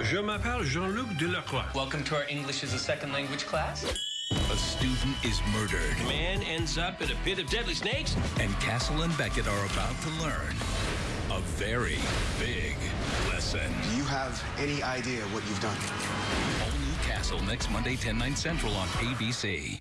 Je m'appelle Jean-Luc Delacroix. Welcome to our English as a second language class. A student is murdered. A Man ends up in a pit of deadly snakes. And Castle and Beckett are about to learn a very big lesson. Do you have any idea what you've done? All new Castle next Monday, 10, 9 central on ABC.